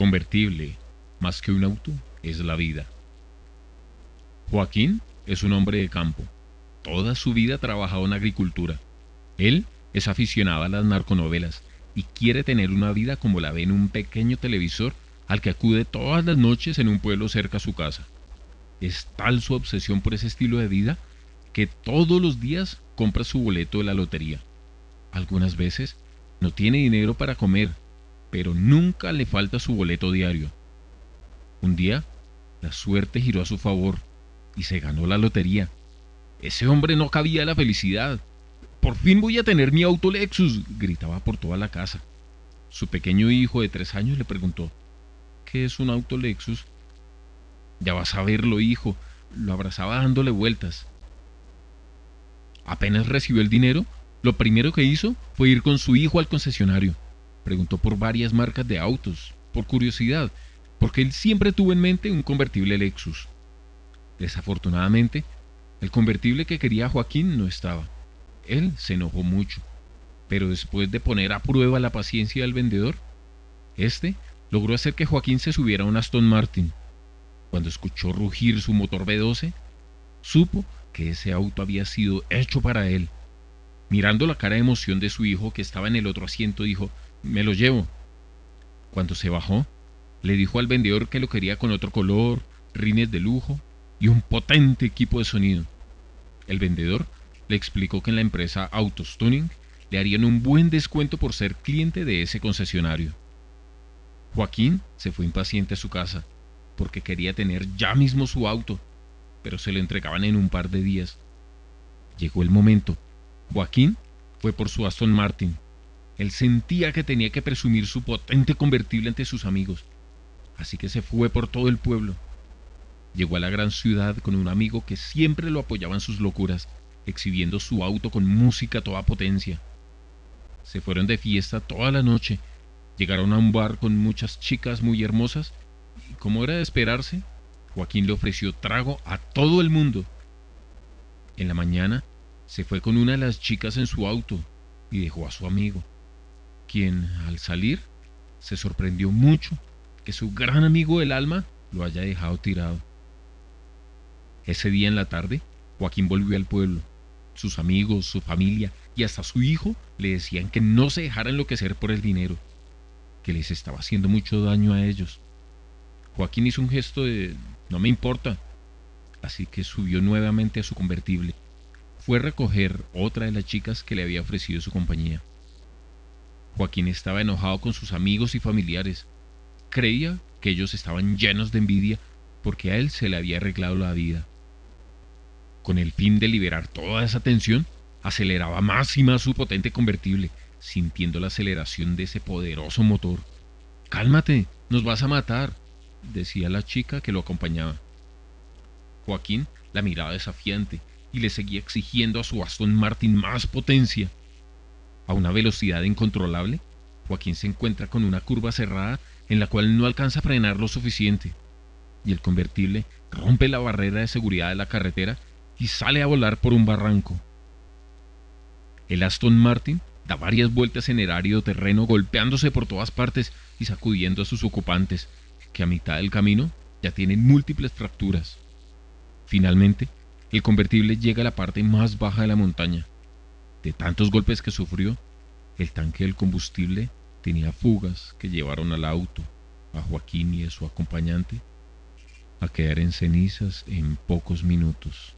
Convertible, más que un auto, es la vida. Joaquín es un hombre de campo. Toda su vida ha en agricultura. Él es aficionado a las narconovelas y quiere tener una vida como la ve en un pequeño televisor al que acude todas las noches en un pueblo cerca a su casa. Es tal su obsesión por ese estilo de vida que todos los días compra su boleto de la lotería. Algunas veces no tiene dinero para comer, pero nunca le falta su boleto diario. Un día, la suerte giró a su favor y se ganó la lotería. Ese hombre no cabía la felicidad. Por fin voy a tener mi auto Lexus, gritaba por toda la casa. Su pequeño hijo de tres años le preguntó, ¿qué es un auto Lexus? Ya vas a verlo, hijo, lo abrazaba dándole vueltas. Apenas recibió el dinero, lo primero que hizo fue ir con su hijo al concesionario. Preguntó por varias marcas de autos, por curiosidad, porque él siempre tuvo en mente un convertible Lexus. Desafortunadamente, el convertible que quería Joaquín no estaba. Él se enojó mucho, pero después de poner a prueba la paciencia del vendedor, este logró hacer que Joaquín se subiera a un Aston Martin. Cuando escuchó rugir su motor V12, supo que ese auto había sido hecho para él. Mirando la cara de emoción de su hijo que estaba en el otro asiento, dijo, me lo llevo. Cuando se bajó, le dijo al vendedor que lo quería con otro color, rines de lujo y un potente equipo de sonido. El vendedor le explicó que en la empresa Autos Tuning le harían un buen descuento por ser cliente de ese concesionario. Joaquín se fue impaciente a su casa porque quería tener ya mismo su auto, pero se lo entregaban en un par de días. Llegó el momento. Joaquín fue por su Aston Martin. Él sentía que tenía que presumir su potente convertible ante sus amigos, así que se fue por todo el pueblo. Llegó a la gran ciudad con un amigo que siempre lo apoyaba en sus locuras, exhibiendo su auto con música a toda potencia. Se fueron de fiesta toda la noche, llegaron a un bar con muchas chicas muy hermosas y como era de esperarse, Joaquín le ofreció trago a todo el mundo. En la mañana se fue con una de las chicas en su auto y dejó a su amigo, quien al salir se sorprendió mucho que su gran amigo del alma lo haya dejado tirado. Ese día en la tarde, Joaquín volvió al pueblo. Sus amigos, su familia y hasta su hijo le decían que no se dejara enloquecer por el dinero, que les estaba haciendo mucho daño a ellos. Joaquín hizo un gesto de no me importa, así que subió nuevamente a su convertible. Fue a recoger otra de las chicas que le había ofrecido su compañía. Joaquín estaba enojado con sus amigos y familiares. Creía que ellos estaban llenos de envidia porque a él se le había arreglado la vida. Con el fin de liberar toda esa tensión, aceleraba más y más su potente convertible, sintiendo la aceleración de ese poderoso motor. Cálmate, nos vas a matar, decía la chica que lo acompañaba. Joaquín la miraba desafiante y le seguía exigiendo a su Aston Martin más potencia. A una velocidad incontrolable, Joaquín se encuentra con una curva cerrada en la cual no alcanza a frenar lo suficiente, y el convertible rompe la barrera de seguridad de la carretera y sale a volar por un barranco. El Aston Martin da varias vueltas en el árido terreno golpeándose por todas partes y sacudiendo a sus ocupantes, que a mitad del camino ya tienen múltiples fracturas. Finalmente, el convertible llega a la parte más baja de la montaña. De tantos golpes que sufrió, el tanque del combustible tenía fugas que llevaron al auto, a Joaquín y a su acompañante, a quedar en cenizas en pocos minutos.